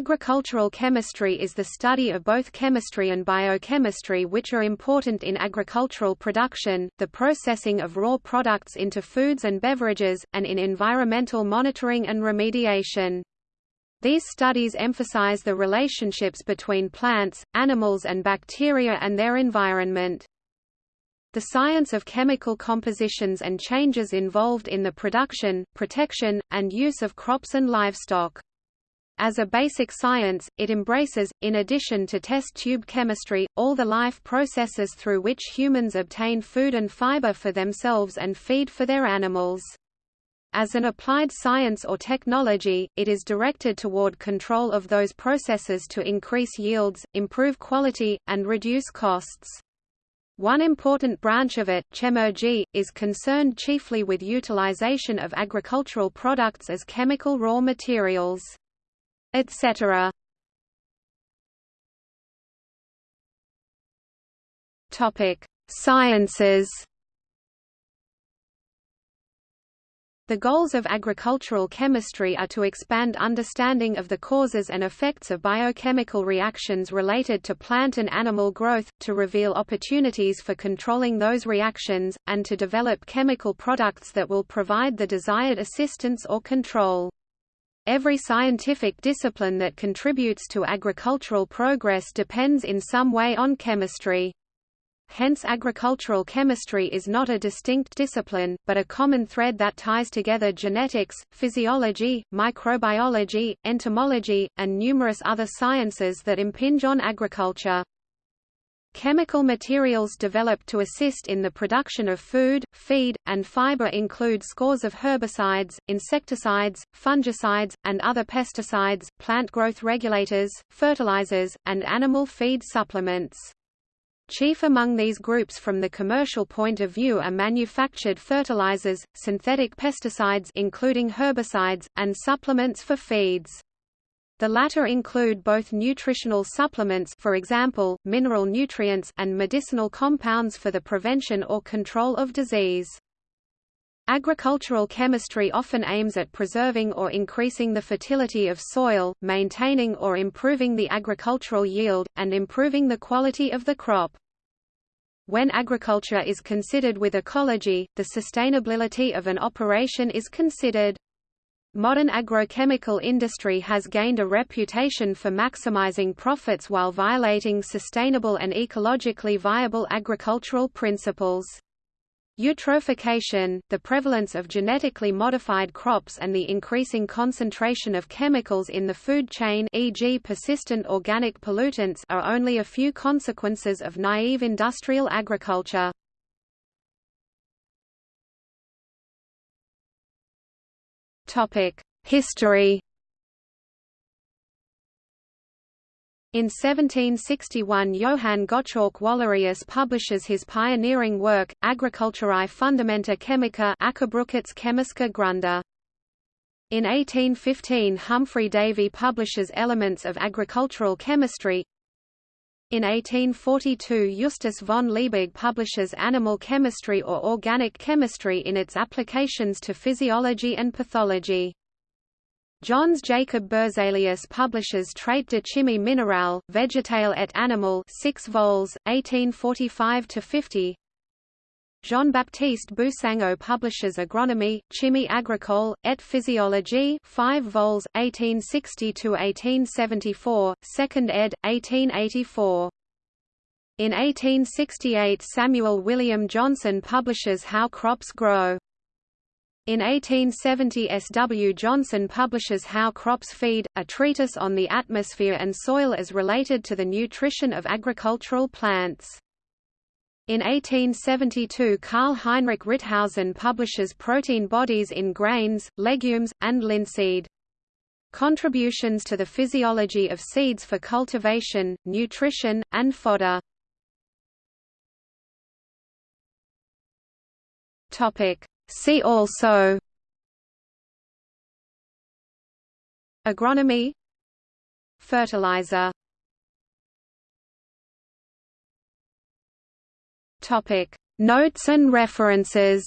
Agricultural chemistry is the study of both chemistry and biochemistry which are important in agricultural production, the processing of raw products into foods and beverages, and in environmental monitoring and remediation. These studies emphasize the relationships between plants, animals and bacteria and their environment. The science of chemical compositions and changes involved in the production, protection, and use of crops and livestock. As a basic science, it embraces, in addition to test tube chemistry, all the life processes through which humans obtain food and fiber for themselves and feed for their animals. As an applied science or technology, it is directed toward control of those processes to increase yields, improve quality, and reduce costs. One important branch of it, chemurgy, is concerned chiefly with utilization of agricultural products as chemical raw materials etc. Topic: Sciences. The goals of agricultural chemistry are to expand understanding of the causes and effects of biochemical reactions related to plant and animal growth, to reveal opportunities for controlling those reactions, and to develop chemical products that will provide the desired assistance or control. Every scientific discipline that contributes to agricultural progress depends in some way on chemistry. Hence agricultural chemistry is not a distinct discipline, but a common thread that ties together genetics, physiology, microbiology, entomology, and numerous other sciences that impinge on agriculture. Chemical materials developed to assist in the production of food, feed, and fiber include scores of herbicides, insecticides, fungicides, and other pesticides, plant growth regulators, fertilizers, and animal feed supplements. Chief among these groups from the commercial point of view are manufactured fertilizers, synthetic pesticides including herbicides, and supplements for feeds. The latter include both nutritional supplements for example, mineral nutrients and medicinal compounds for the prevention or control of disease. Agricultural chemistry often aims at preserving or increasing the fertility of soil, maintaining or improving the agricultural yield, and improving the quality of the crop. When agriculture is considered with ecology, the sustainability of an operation is considered. Modern agrochemical industry has gained a reputation for maximizing profits while violating sustainable and ecologically viable agricultural principles. Eutrophication, the prevalence of genetically modified crops and the increasing concentration of chemicals in the food chain e.g. persistent organic pollutants are only a few consequences of naive industrial agriculture. History In 1761 Johann Gottschalk Wallerius publishes his pioneering work, Agriculturae Fundamenta Chemica. In 1815 Humphry Davy publishes Elements of Agricultural Chemistry In 1842 Justus von Liebig publishes Animal Chemistry or Organic Chemistry in its applications to physiology and pathology. Jöns Jacob Berzelius publishes Traite de chimie minérale, végétale et animal 6 vols, 1845–50 Jean-Baptiste Boussingault publishes Agronomie, Chimie agricole, et physiologie 5 vols, 1860–1874, 2nd ed., 1884. In 1868 Samuel William Johnson publishes How Crops Grow. In 1870 S. W. Johnson publishes How Crops Feed, a treatise on the atmosphere and soil as related to the nutrition of agricultural plants. In 1872 Karl Heinrich Ritthausen publishes Protein Bodies in Grains, Legumes, and Linseed. Contributions to the Physiology of Seeds for Cultivation, Nutrition, and Fodder. See also Agronomy Fertilizer Topic. Notes and references